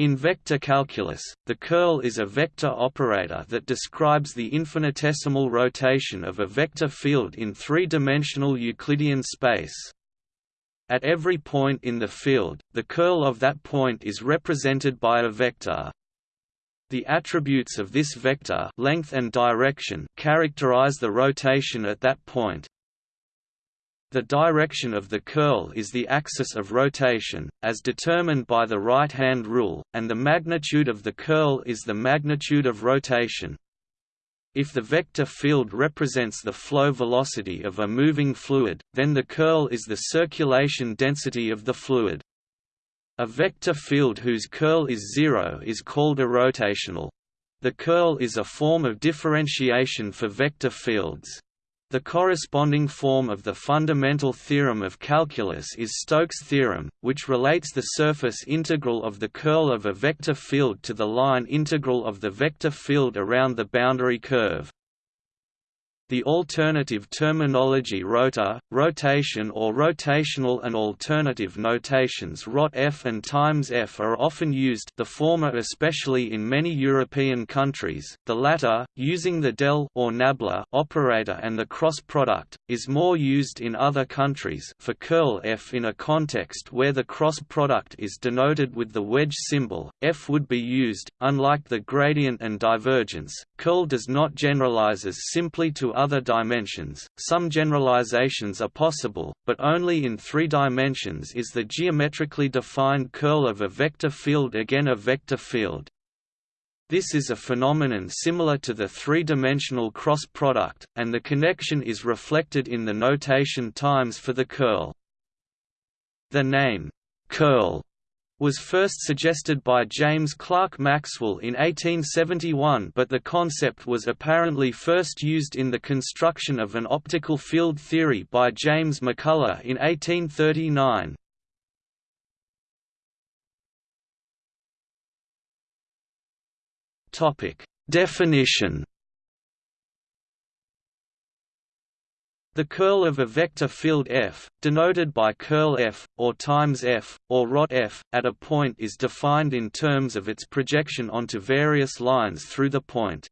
In vector calculus, the curl is a vector operator that describes the infinitesimal rotation of a vector field in three-dimensional Euclidean space. At every point in the field, the curl of that point is represented by a vector. The attributes of this vector length and direction characterize the rotation at that point. The direction of the curl is the axis of rotation, as determined by the right-hand rule, and the magnitude of the curl is the magnitude of rotation. If the vector field represents the flow velocity of a moving fluid, then the curl is the circulation density of the fluid. A vector field whose curl is zero is called irrotational. The curl is a form of differentiation for vector fields. The corresponding form of the fundamental theorem of calculus is Stokes' theorem, which relates the surface integral of the curl of a vector field to the line integral of the vector field around the boundary curve. The alternative terminology rota, rotation or rotational and alternative notations rot f and times f are often used the former especially in many European countries, the latter, using the del or nabla operator and the cross product, is more used in other countries for curl f in a context where the cross product is denoted with the wedge symbol, f would be used, unlike the gradient and divergence, curl does not generalize as simply to other dimensions. Some generalizations are possible, but only in three dimensions is the geometrically defined curl of a vector field again a vector field. This is a phenomenon similar to the three-dimensional cross product, and the connection is reflected in the notation times for the curl. The name, curl, was first suggested by James Clerk Maxwell in 1871 but the concept was apparently first used in the construction of an optical field theory by James MacCullagh in 1839. Definition The curl of a vector field f, denoted by curl f, or times f, or rot f, at a point is defined in terms of its projection onto various lines through the point.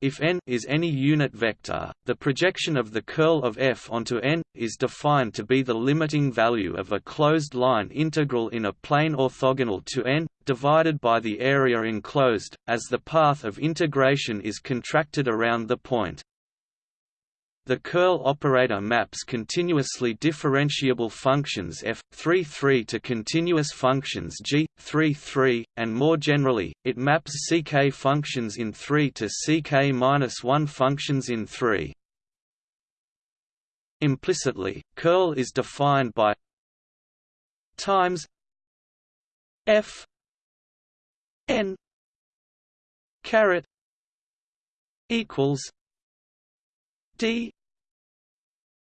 If n is any unit vector, the projection of the curl of f onto n, is defined to be the limiting value of a closed line integral in a plane orthogonal to n, divided by the area enclosed, as the path of integration is contracted around the point. The curl operator maps continuously differentiable functions f 3 to continuous functions g 3 and more generally, it maps ck functions in 3 to ck-1 functions in 3. Implicitly, curl is defined by times f n caret equals D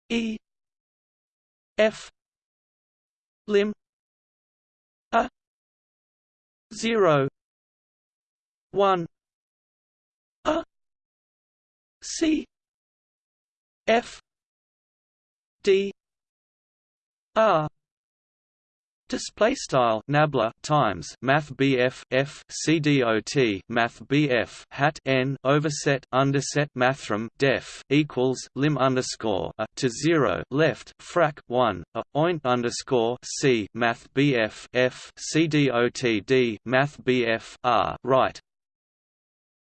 E F lim a zero one a C F D R Display style nabla times math BF F CDOT math BF hat n overset underset mathrm def equals lim underscore a to zero left frac one a oint underscore C math BF F CDOT D math BF R right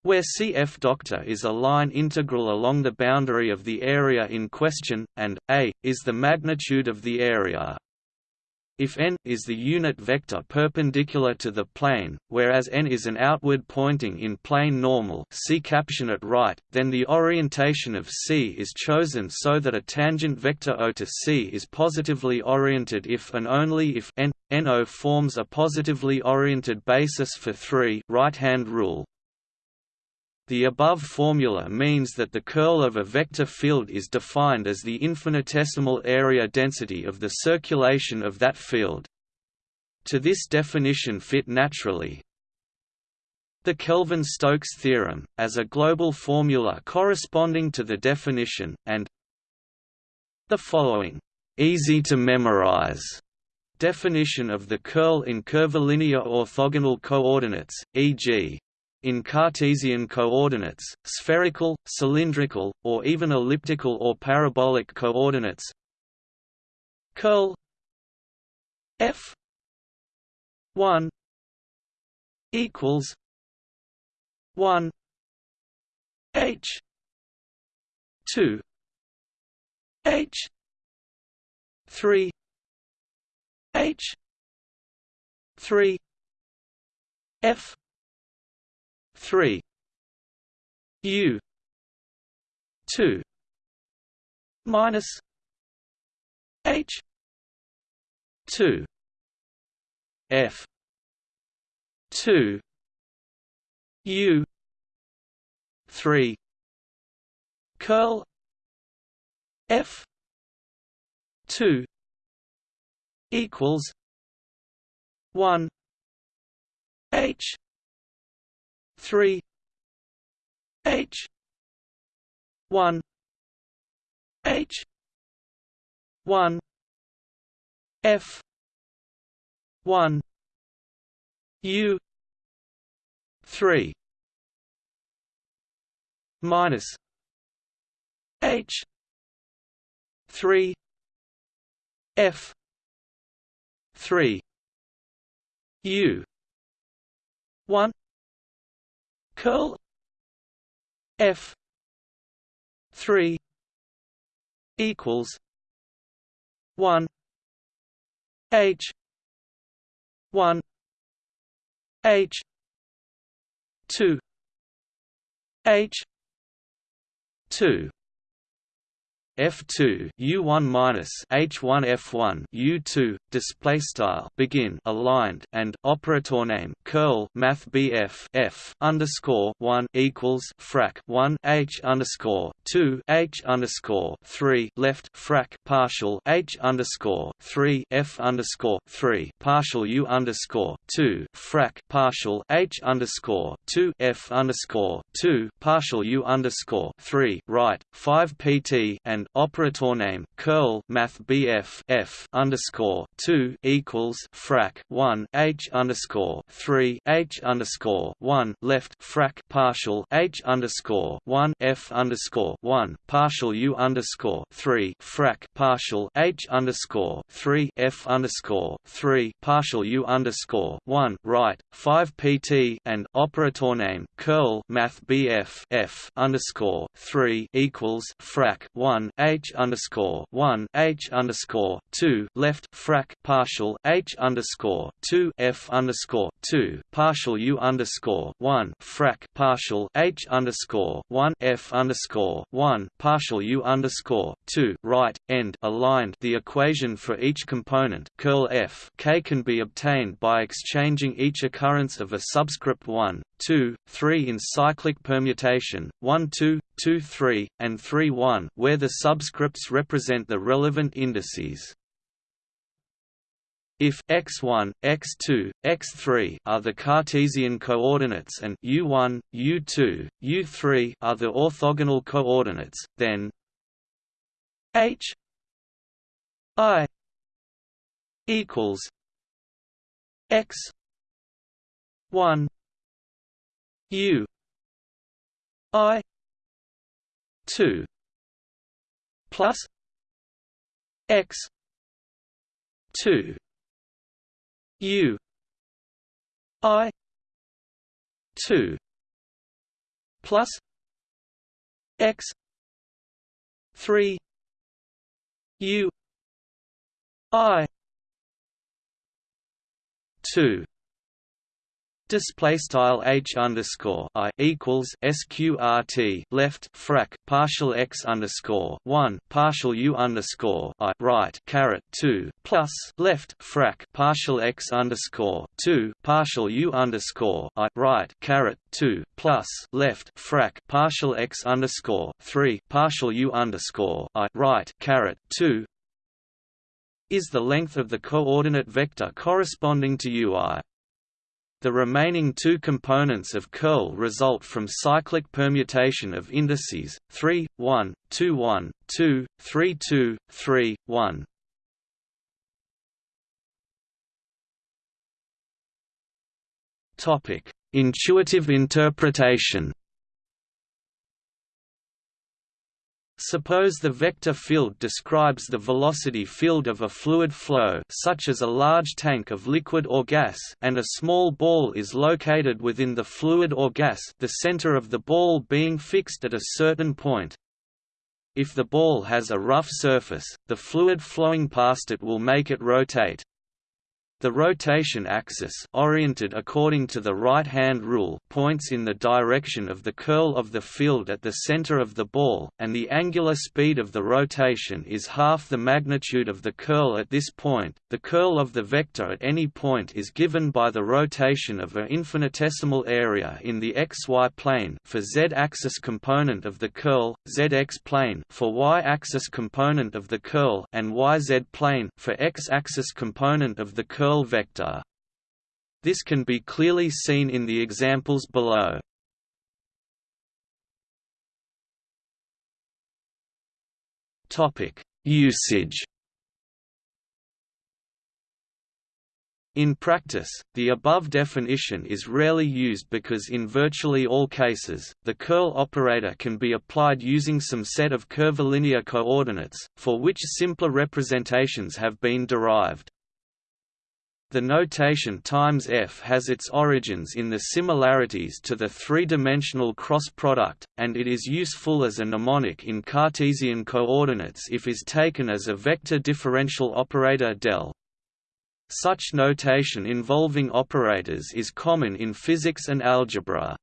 where CF doctor is a line integral along the boundary of the area in question, and a is the magnitude of the area. If n is the unit vector perpendicular to the plane, whereas n is an outward pointing in plane normal see caption at right, then the orientation of C is chosen so that a tangent vector O to C is positively oriented if and only if n, forms a positively oriented basis for 3 right-hand rule. The above formula means that the curl of a vector field is defined as the infinitesimal area density of the circulation of that field. To this definition fit naturally, the Kelvin-Stokes theorem, as a global formula corresponding to the definition, and the following, easy to memorize definition of the curl in curvilinear orthogonal coordinates, e.g. in Cartesian coordinates, spherical, cylindrical, or even elliptical or parabolic coordinates. Curl f 1 equals 1 h 2 h 3 h 3 f 3 u. 2 minus h. 2 f. 2 u. 3 curl f. 2 equals 1 h 3 h 1 h 1 f 1 u 3 minus h 3 f 3 u 1 curl f 3 equals 1 h 1 h 2 h 2 F2 U1 minus H1 F1 U2 display style begin aligned and operator name curl math BF F underscore 1 equals frac 1 H underscore 2 H underscore 3 left frac partial H underscore 3 F underscore 3 partial U underscore 2 frac partial H underscore 2 F underscore 2 partial U underscore 3 right 5 PT and operator name curl math BF F underscore two equals frac one H underscore three H underscore one left frac partial H underscore one F underscore one partial U underscore three frac partial H underscore three F underscore three partial U underscore one right five PT and operator name curl math BF F underscore three equals frac one H underscore one H underscore two left frac partial H underscore two F underscore two partial U underscore one frac partial H underscore one F underscore one partial U underscore two right end aligned. The equation for each component curl F K can be obtained by exchanging each occurrence of a subscript 1, 2, 3 in cyclic permutation, 1 2, 2 3, and 3 1 where the subscripts represent the relevant indices. If x1, x2, x3 are the Cartesian coordinates and u1, u2, u3 are the orthogonal coordinates, then h i equals x 1 U I two plus X two U I two plus X three U I two display style h underscore i equals sqrt left frac partial x underscore one partial u underscore i right caret two plus left frac partial x underscore two partial u underscore i right caret two plus left frac partial x underscore three partial u underscore i right caret two is the length of the coordinate vector corresponding to ui. The remaining two components of curl result from cyclic permutation of indices 3, 1, 2, 1, 2, 3, 2, 3, 1. Topic: Intuitive interpretation. Suppose the vector field describes the velocity field of a fluid flow such as a large tank of liquid or gas and a small ball is located within the fluid or gas the center of the ball being fixed at a certain point. If the ball has a rough surface, the fluid flowing past it will make it rotate. The rotation axis oriented according to the right-hand rule points in the direction of the curl of the field at the center of the ball, and the angular speed of the rotation is half the magnitude of the curl at this point. The curl of the vector at any point is given by the rotation of an infinitesimal area in the xy plane for z-axis component of the curl, zx plane for y-axis component of the curl, and yz plane for x-axis component of the curl vector. This can be clearly seen in the examples below. Usage. In practice, the above definition is rarely used because in virtually all cases, the curl operator can be applied using some set of curvilinear coordinates, for which simpler representations have been derived. The notation times f has its origins in the similarities to the three-dimensional cross product, and it is useful as a mnemonic in Cartesian coordinates if is taken as a vector differential operator del. Such notation involving operators is common in physics and algebra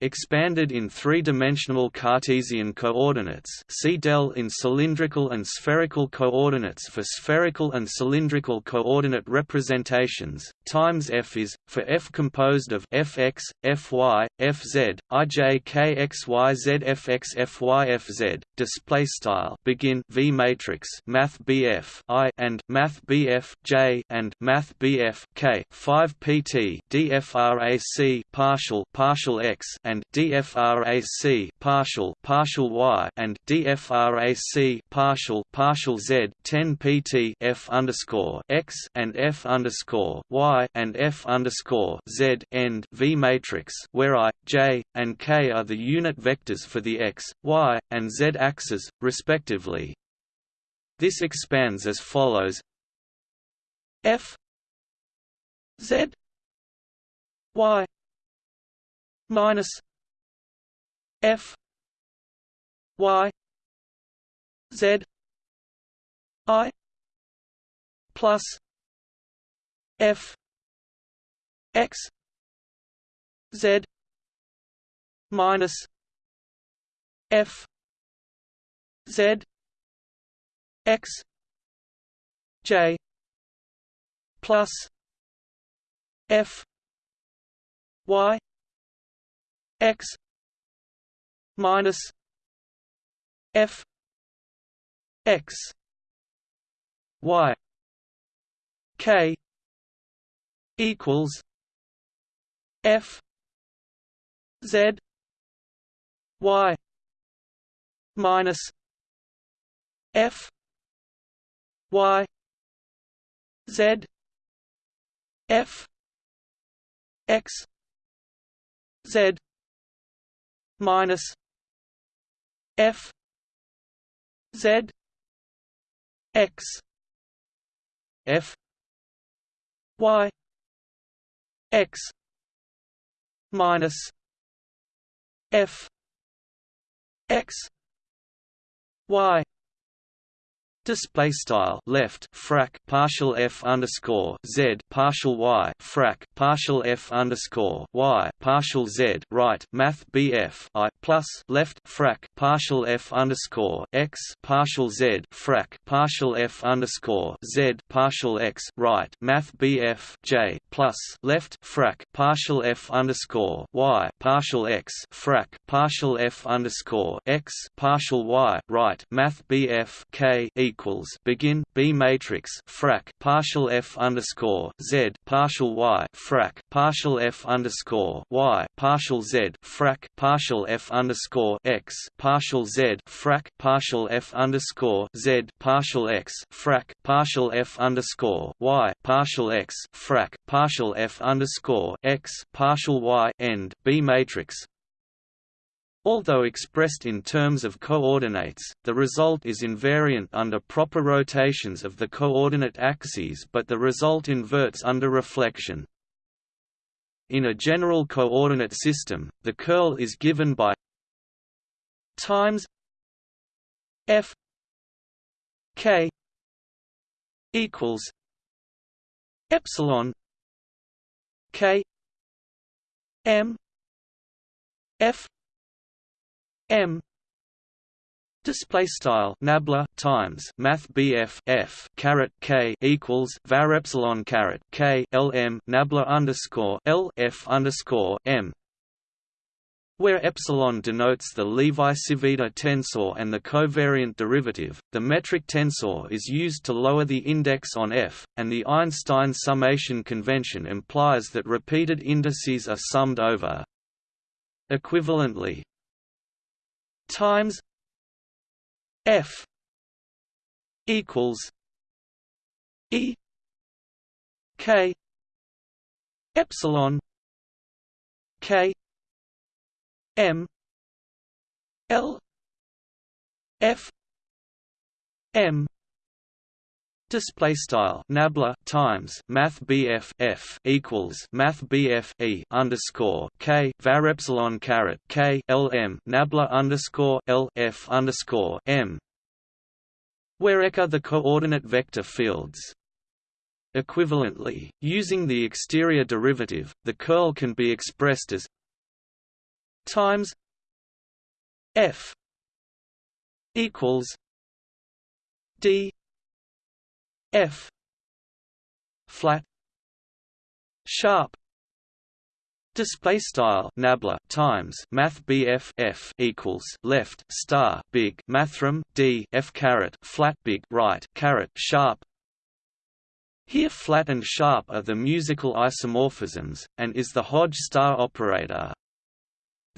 expanded in three-dimensional Cartesian coordinates see del in cylindrical and spherical coordinates for spherical and cylindrical coordinate representations, times f is, for f composed of fx, fy, fz, ij kxyz fx fy fz, display style begin v matrix math bf i and math bf j and math bf k 5 pt dfrac partial partial x and DFRAC partial partial Y and DFRAC partial partial Z 10 PT F underscore X and F underscore Y and F underscore Z end V matrix where I, J, and K are the unit vectors for the X, Y, and Z axes, respectively. This expands as follows F Z Y minus F Y Z I plus F X Z minus F Z X J plus F Y X minus f x y k equals f z y minus f y z f x z minus F Z X F Y X minus F X Y Display style left frac partial f underscore z partial y frac partial f underscore y partial z right math bf i plus left frac partial f underscore x partial z frac partial f underscore z partial x right math bf j plus left frac partial f underscore y partial x frac partial f underscore x partial y right math bf k equals begin B matrix frac partial F underscore Z partial Y frac partial F underscore Y partial Z frac partial F underscore X partial Z frac partial F underscore Z partial X frac partial F underscore Y partial X frac partial f underscore x partial y end B matrix. Although expressed in terms of coordinates, the result is invariant under proper rotations of the coordinate axes but the result inverts under reflection. In a general coordinate system, the curl is given by times f k equals epsilon k m f m. Display style nabla times math BF F caret K equals var epsilon caret K L M nabla underscore L F underscore M where epsilon denotes the Levi-Civita tensor and the covariant derivative, the metric tensor is used to lower the index on F, and the Einstein summation convention implies that repeated indices are summed over. Equivalently, times F equals E K epsilon K M L F M Display style nabla times math BF F equals math BF E underscore K var epsilon caret K L M nabla underscore L F underscore M where are the coordinate vector fields. Equivalently, using the exterior derivative, the curl can be expressed as times F equals D F flat sharp Display style nabla times math BF F equals left star big mathrm D F caret flat big right caret sharp here flat and sharp are the musical isomorphisms, and is the Hodge star operator.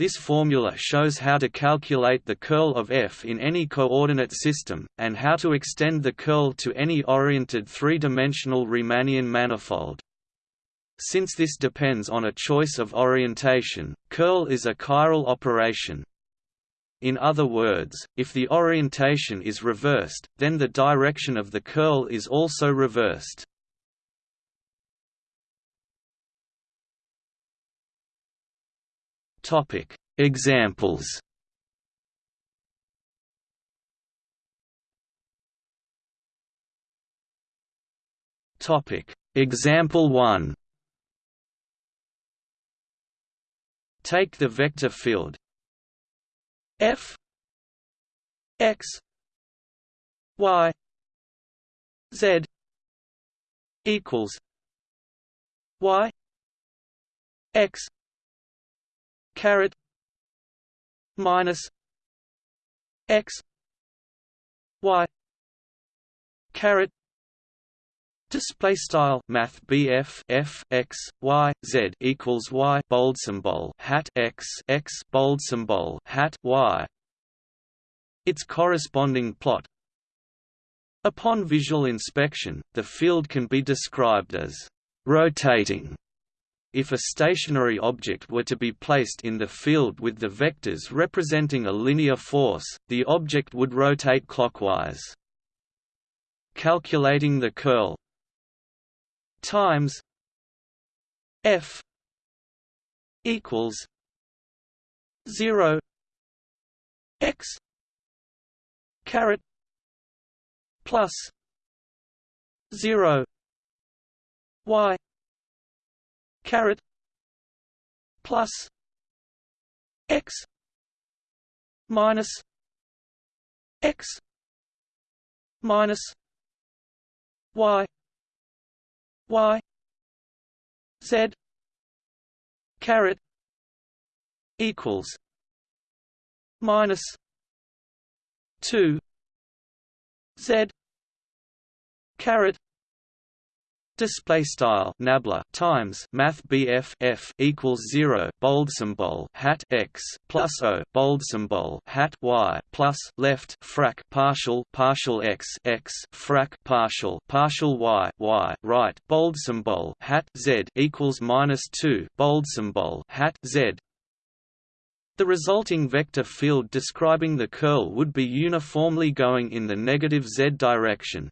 This formula shows how to calculate the curl of F in any coordinate system, and how to extend the curl to any oriented three-dimensional Riemannian manifold. Since this depends on a choice of orientation, curl is a chiral operation. In other words, if the orientation is reversed, then the direction of the curl is also reversed. Topic. Examples. Topic. Example 1 Take the vector field. F. X. Y. Z. Equals Y. X caret minus x y caret Display style Math BF F X Y Z equals Y bold symbol hat X X bold symbol hat Y. Its corresponding plot. Upon visual inspection, the field can be described as rotating if a stationary object were to be placed in the field with the vectors representing a linear force, the object would rotate clockwise. Calculating the curl times f equals 0 x caret plus 0 y caret plus x minus x minus y y z caret equals minus 2 z caret display style nabla times math bf f equals 0 bold symbol hat x plus o bold symbol hat y plus left frac partial partial x x frac partial partial y y right bold symbol hat z equals minus 2 bold symbol hat z the resulting vector field describing the curl would be uniformly going in the negative z direction.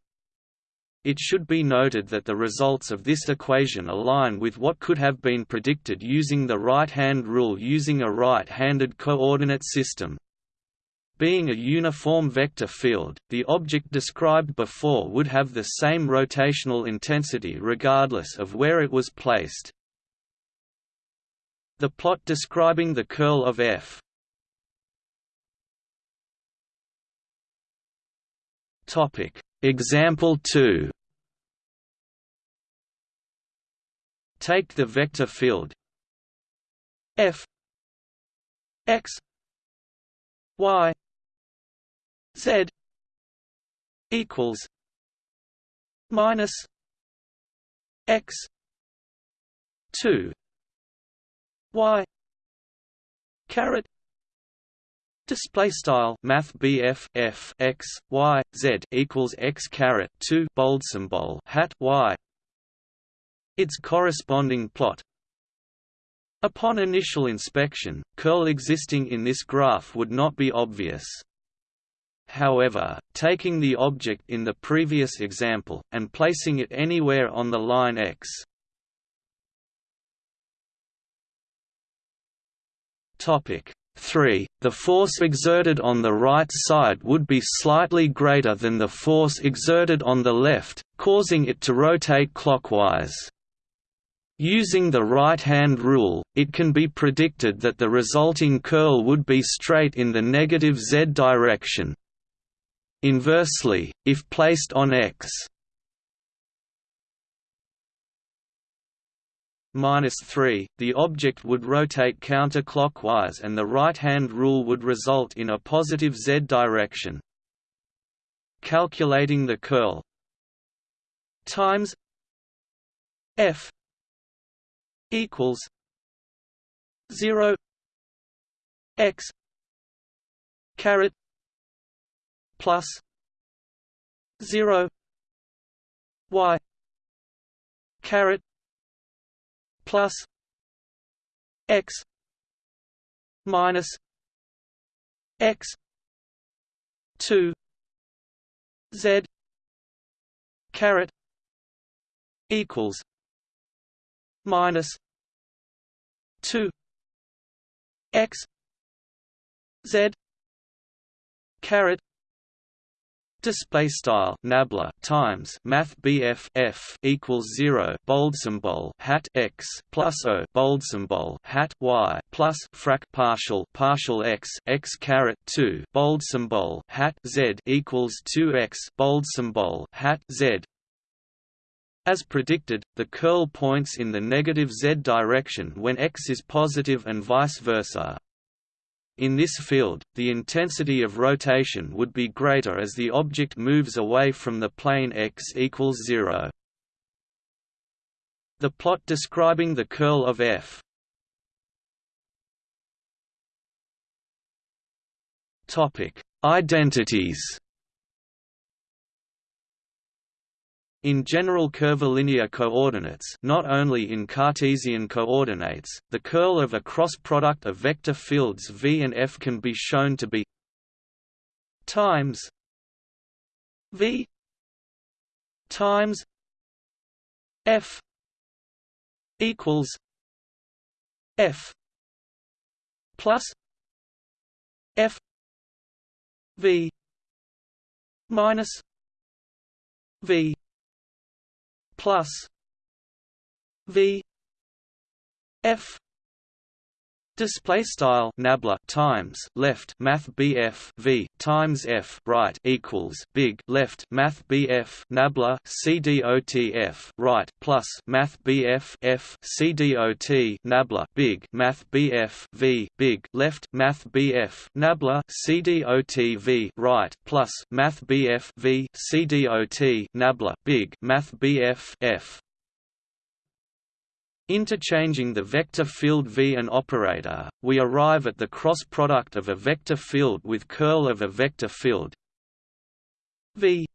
It should be noted that the results of this equation align with what could have been predicted using the right-hand rule using a right-handed coordinate system. Being a uniform vector field, the object described before would have the same rotational intensity regardless of where it was placed. The plot describing the curl of F Topic Example 2 Take the vector field. F. X. Y. Z. equals minus x 2 y caret Display style Math BF F X Y Z equals X caret two bold symbol hat Y. Its corresponding plot. Upon initial inspection, curl existing in this graph would not be obvious. However, taking the object in the previous example, and placing it anywhere on the line x, Topic 3. The force exerted on the right side would be slightly greater than the force exerted on the left, causing it to rotate clockwise. Using the right-hand rule, it can be predicted that the resulting curl would be straight in the negative z direction. Inversely, if placed on x minus 3, the object would rotate counterclockwise and the right-hand rule would result in a positive z direction. Calculating the curl times f equals 0 x caret plus 0 y caret plus x minus x 2 z caret equals minus 2 x z caret Display style nabla times Math BF F equals zero bold symbol hat x plus O bold symbol hat y plus frac partial partial x x caret two bold symbol hat z equals two x bold symbol hat z as predicted, the curl points in the negative z direction when x is positive and vice versa. In this field, the intensity of rotation would be greater as the object moves away from the plane x equals 0. The plot describing the curl of f Identities In general curvilinear coordinates not only in Cartesian coordinates, the curl of a cross product of vector fields v and f can be shown to be times v times f equals f plus f v minus v plus V F Display style nabla times left math BF V times F right equals big left math BF nabla CDOT right plus math BF F CDOT nabla big math BF V big left math BF nabla CDOT V right plus math BF V CDOT nabla big math BF F Interchanging the vector field V and operator, we arrive at the cross product of a vector field with curl of a vector field V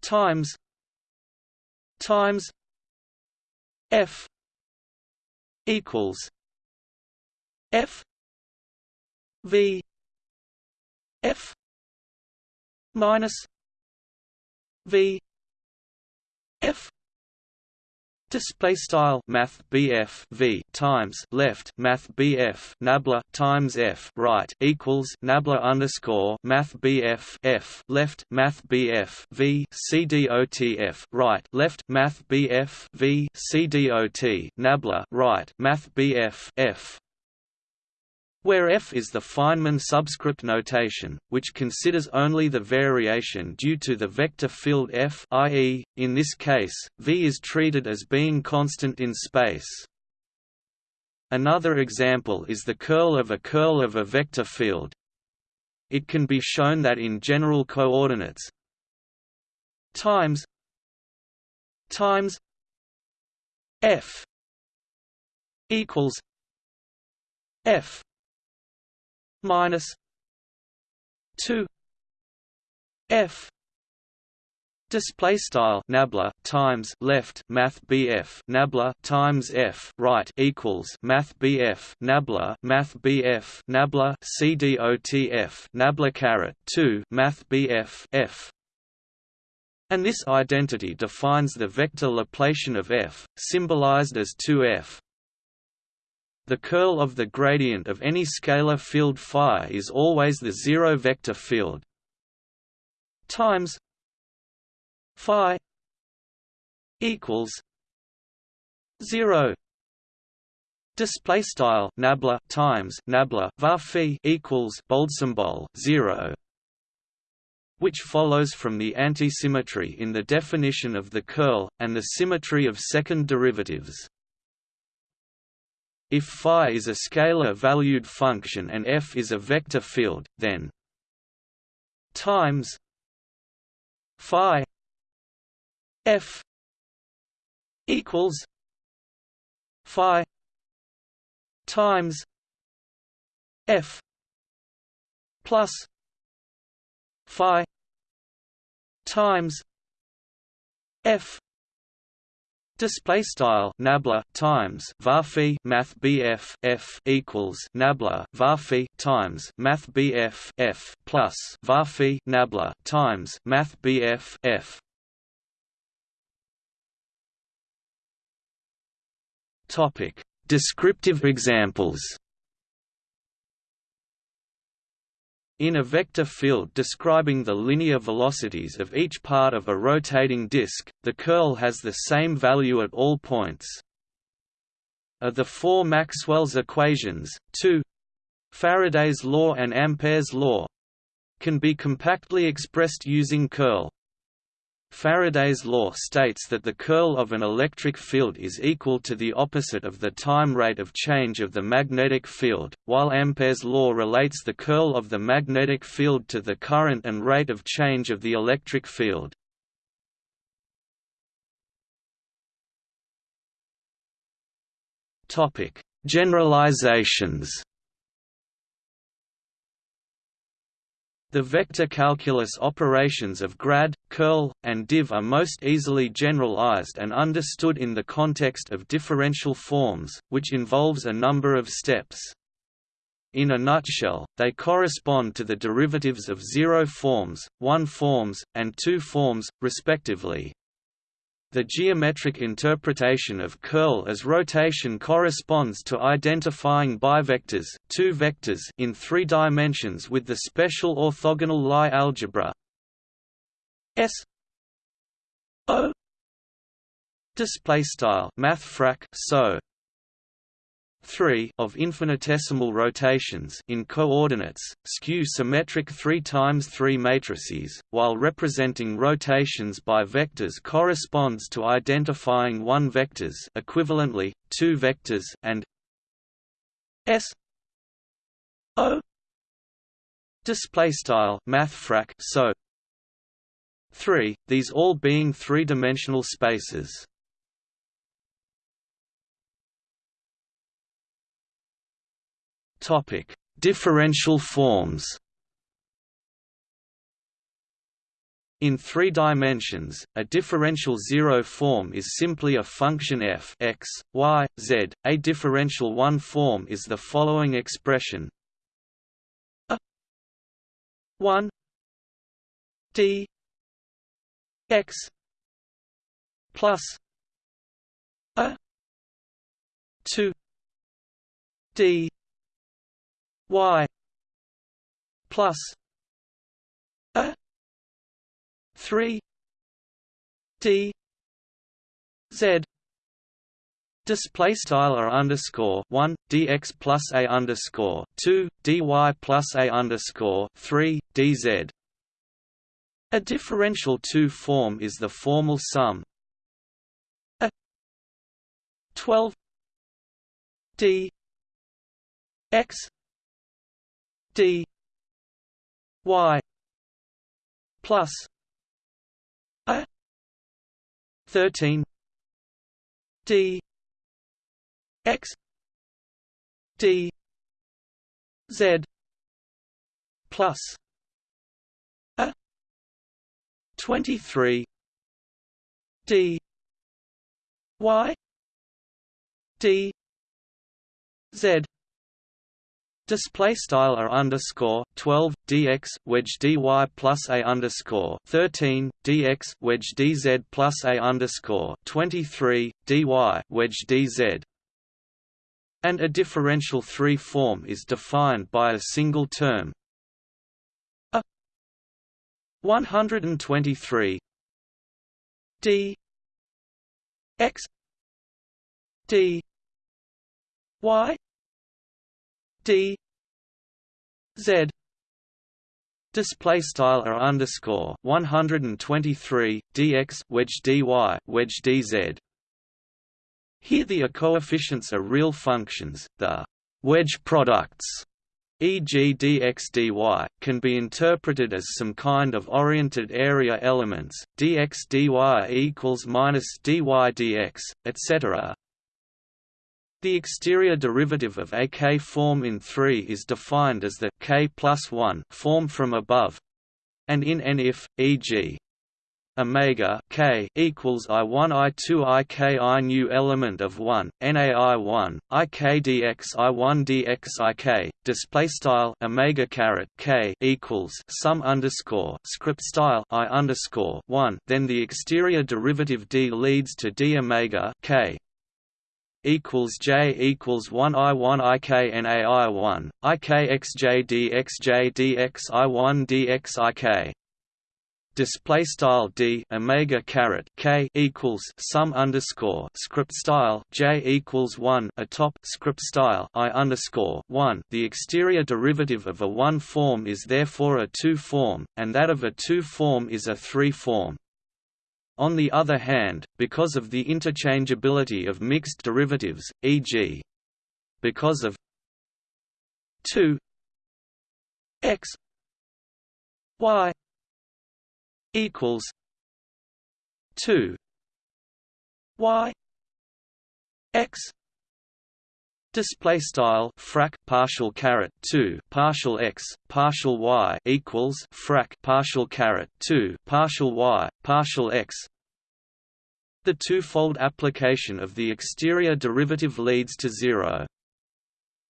times times F equals F V F minus V F Display style Math BF V times left Math BF Nabla times F right equals Nabla underscore Math BF F left Math BF V CDOTF right left Math BF V CDOT Nabla right Math BF F where f is the Feynman subscript notation, which considers only the variation due to the vector field f i.e., in this case, v is treated as being constant in space. Another example is the curl of a curl of a vector field. It can be shown that in general coordinates times times f equals f minus two F. Display style nabla times left math BF nabla times F right equals math BF nabla math BF nabla CDOTF nabla caret 2 math BF F and this identity defines the vector Laplacian of f, symbolized as 2f the curl of the gradient of any scalar field phi is always the zero vector field. Times phi equals 0 display style nabla times nabla var phi equals bold symbol 0 which follows from the antisymmetry in the definition of the curl and the symmetry of second derivatives if phi is a scalar-valued function and f is a vector field, then times phi f equals phi times f plus phi times f Display style nabla times varphi math bf f equals nabla varphi times math bf f plus varphi nabla times math bf f. Topic: Descriptive examples. In a vector field describing the linear velocities of each part of a rotating disk, the curl has the same value at all points. Of the four Maxwell's equations, two Faraday's law and Ampere's law can be compactly expressed using curl. Faraday's law states that the curl of an electric field is equal to the opposite of the time rate of change of the magnetic field, while Ampere's law relates the curl of the magnetic field to the current and rate of change of the electric field. Generalizations The vector calculus operations of grad, curl, and div are most easily generalized and understood in the context of differential forms, which involves a number of steps. In a nutshell, they correspond to the derivatives of zero forms, one forms, and two forms, respectively. The geometric interpretation of curl as rotation corresponds to identifying bivectors, two vectors in three dimensions with the special orthogonal Lie algebra S O display style mathfrak so 3 of infinitesimal rotations in coordinates, skew symmetric 3 times 3 matrices, while representing rotations by vectors corresponds to identifying one vectors equivalently, two vectors and s o display style mathfrak so 3, these all being three-dimensional spaces. Topic: Differential forms. In three dimensions, a differential zero form is simply a function f x, y, z. A differential one form is the following expression: a 1 d x plus a 2 d y plus a 3 d z Display style r underscore one dx plus a underscore two dy plus a underscore three dz. A differential two form is the formal sum. A twelve d x d y plus a 13 d x d z plus 23 d y d z Display style r underscore twelve dx wedge dy plus a underscore thirteen dx wedge dz plus a underscore twenty three dy wedge dz. And a differential three form is defined by a single term 123 d. X. D. Y. D. Z. Display style r underscore one hundred and twenty three dx wedge dy wedge dz. Here the coefficients are real functions, the wedge products e.g. dx dy, can be interpreted as some kind of oriented area elements, dx dy equals minus dy dx, etc. The exterior derivative of a k form in 3 is defined as the k plus 1 form from above, and in n if, e.g. omega k equals i1 i2 i k i i new element of 1 nai1 ik dx i1 dx ik display style omega caret k equals sum underscore script style i underscore 1 then the exterior derivative d leads to d omega k equals J equals one I one I K N A I one I K X J D X J D X I one D X I K display style d omega caret k equals sum underscore script style j equals one atop script style i underscore one. The exterior derivative of a one form is therefore a two form, and that of a two form is a three form. On the other hand, because of the interchangeability of mixed derivatives, e.g. because of 2 x y equals 2 y x Display style frac partial caret two partial x partial y equals frac partial caret two partial y partial x. The twofold application of the exterior derivative leads to zero.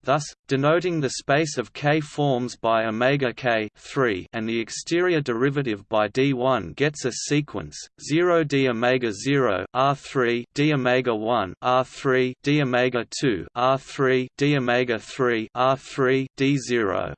Thus, denoting the space of K forms by omega K 3 and the exterior derivative by D1 gets a sequence 0 d omega 0 R3 d omega 1 R3 d omega 2 R3 d omega 3 R3 D0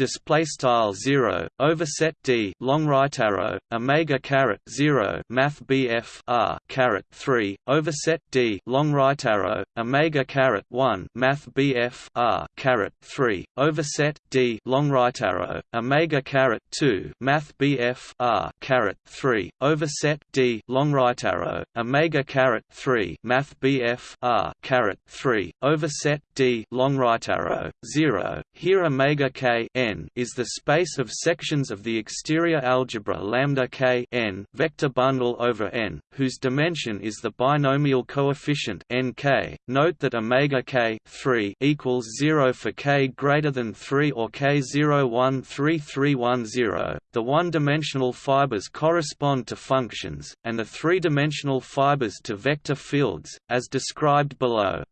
display style 0 overset d long right arrow omega caret 0 math bf r caret 3 overset d long right arrow omega caret 1 math bf r caret 3 overset d long right arrow omega caret 2 math bf r caret 3 overset d long right arrow omega caret 3 math bf r caret 3 overset d long right arrow 0 here omega k n N is the space of sections of the exterior algebra lambda k n vector bundle over N, whose dimension is the binomial coefficient nk. Note that omega k 3 equals 0 for k greater than 3 or k 013310. The one-dimensional fibers correspond to functions, and the three-dimensional fibers to vector fields, as described below.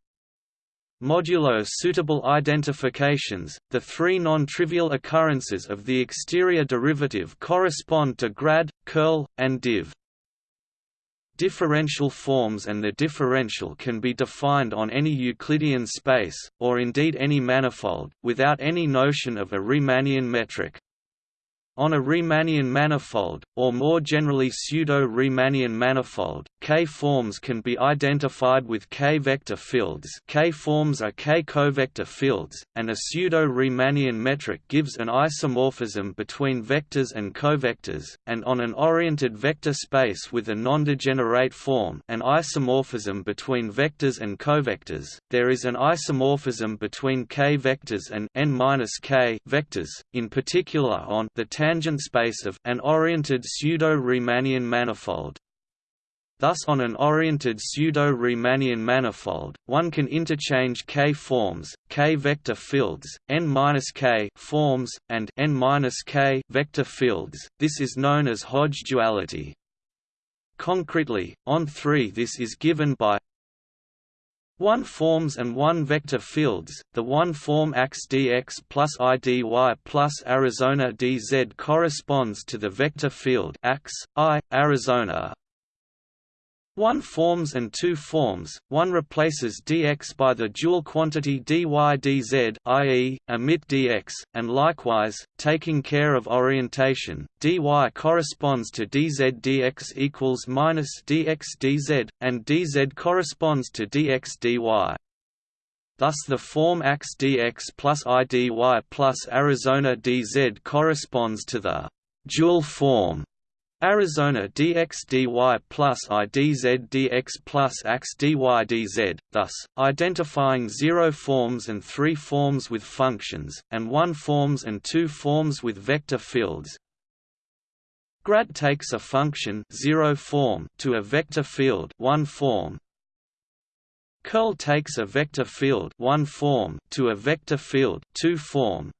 Modulo suitable identifications, the three non-trivial occurrences of the exterior derivative correspond to grad, curl, and div. Differential forms and the differential can be defined on any Euclidean space, or indeed any manifold, without any notion of a Riemannian metric. On a Riemannian manifold, or more generally pseudo-Riemannian manifold, K-forms can be identified with K-vector fields. K-forms are K-covector fields, and a pseudo-Riemannian metric gives an isomorphism between vectors and covectors, and on an oriented vector space with a non-degenerate form an isomorphism between vectors and covectors, there is an isomorphism between K-vectors and n-K vectors, in particular on the tangent space of an oriented pseudo-Riemannian manifold. Thus on an oriented pseudo-Riemannian manifold, one can interchange K-forms, K-vector fields, n-K forms, and n-K vector fields. This is known as Hodge duality. Concretely, on 3 this is given by 1 forms and 1 vector fields, the 1 form AX dx plus idy plus Arizona dz corresponds to the vector field AX, I, Arizona, one forms and two forms, one replaces dx by the dual quantity dy dz i.e., emit dx, and likewise, taking care of orientation, dy corresponds to dz dx equals minus dx dz, and dz corresponds to dx dy. Thus the form AX dx plus I dy plus Arizona dz corresponds to the dual form Arizona dx dy plus i dz dx plus ax thus, identifying zero forms and three forms with functions, and one forms and two forms with vector fields. Grad takes a function zero form to a vector field one form. Curl takes a vector field one form to a vector field two form,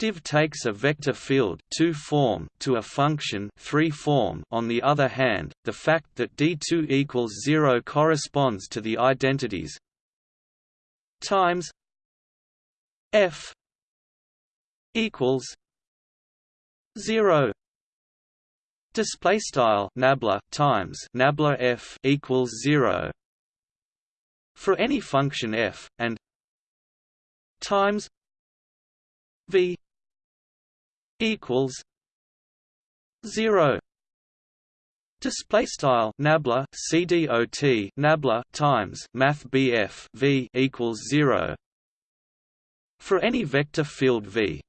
Div takes a vector field 2 form to a function 3 form. On the other hand, the fact that D2 equals 0 corresponds to the identities times F equals 0 display style nabla times nabla f equals 0 for any function f and times v equals zero. Display style nabla cdot nabla times math bf v equals zero. For any vector field v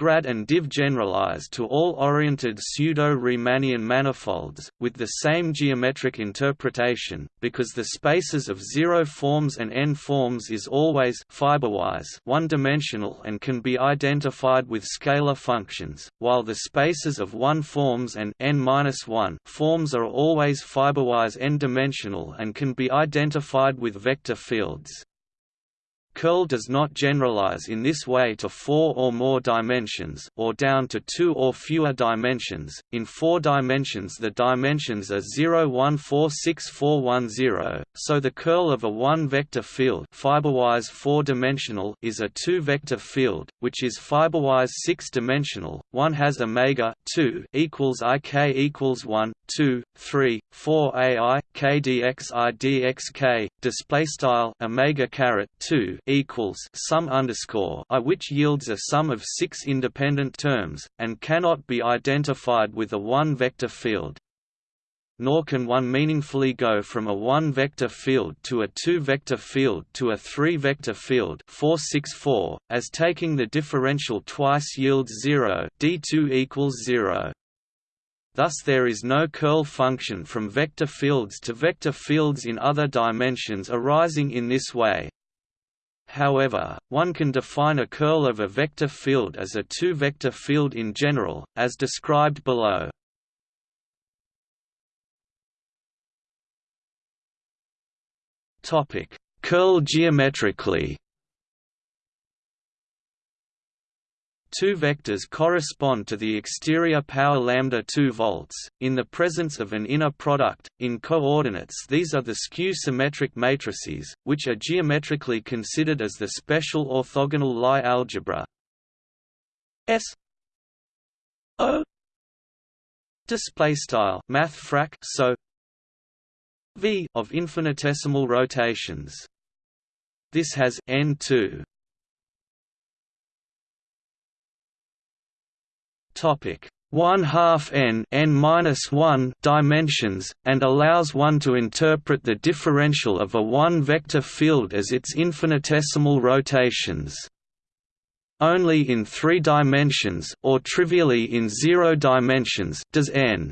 grad and div generalize to all oriented pseudo-Riemannian manifolds, with the same geometric interpretation, because the spaces of zero forms and n forms is always one-dimensional and can be identified with scalar functions, while the spaces of one forms and n-1 forms are always fiberwise n-dimensional and can be identified with vector fields. Curl does not generalize in this way to four or more dimensions or down to two or fewer dimensions. In four dimensions the dimensions are 0 1 4 6 4 1 0, so the curl of a one-vector field fiberwise four-dimensional is a two-vector field, which is fiberwise six-dimensional. One has omega 2 equals ik equals 1 2 3 4 ai k dx i dx display style omega caret 2 equals sum underscore i which yields a sum of six independent terms, and cannot be identified with a one-vector field. Nor can one meaningfully go from a one-vector field to a two-vector field to a three-vector field 464, as taking the differential twice yields 0 d2 equals 0. Thus there is no curl function from vector fields to vector fields in other dimensions arising in this way. However, one can define a curl of a vector field as a two-vector field in general, as described below. Curl geometrically. Two vectors correspond to the exterior power lambda 2 volts in the presence of an inner product in coordinates these are the skew symmetric matrices which are geometrically considered as the special orthogonal Lie algebra S O display style mathfrak so v of infinitesimal rotations. This has n2 topic. 1 half n n minus 1 dimensions and allows one to interpret the differential of a one vector field as its infinitesimal rotations. Only in 3 dimensions or trivially in 0 dimensions does n.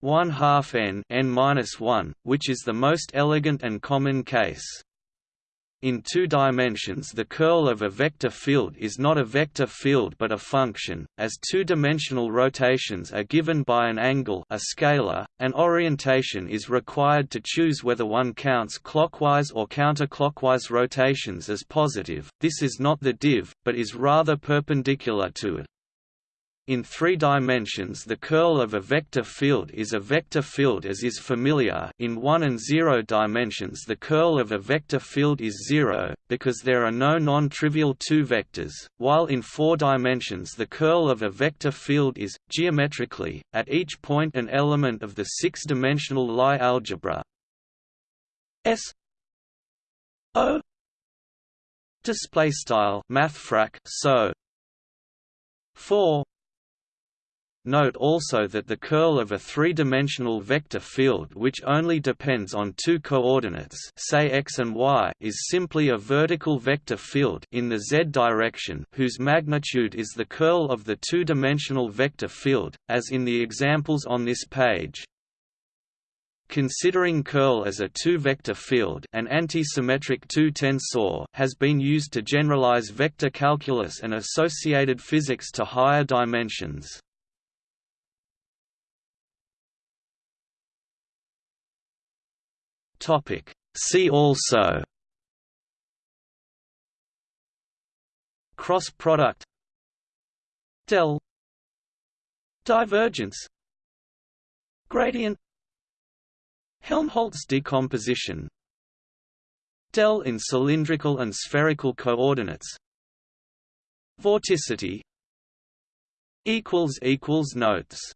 1 half n n minus 1, which is the most elegant and common case. In two dimensions the curl of a vector field is not a vector field but a function, as two-dimensional rotations are given by an angle a scalar, and orientation is required to choose whether one counts clockwise or counterclockwise rotations as positive, this is not the div, but is rather perpendicular to it. In three dimensions the curl of a vector field is a vector field as is familiar. In 1 and 0 dimensions the curl of a vector field is zero, because there are no non-trivial two vectors, while in four dimensions the curl of a vector field is, geometrically, at each point an element of the six-dimensional Lie algebra. S O display style mathfrak so 4 Note also that the curl of a three-dimensional vector field which only depends on two coordinates say x and y is simply a vertical vector field in the z direction whose magnitude is the curl of the two-dimensional vector field, as in the examples on this page. Considering curl as a two-vector field an antisymmetric two-tensor has been used to generalize vector calculus and associated physics to higher dimensions. Topic. See also Cross product Del Divergence Gradient Helmholtz decomposition Del in cylindrical and spherical coordinates Vorticity Notes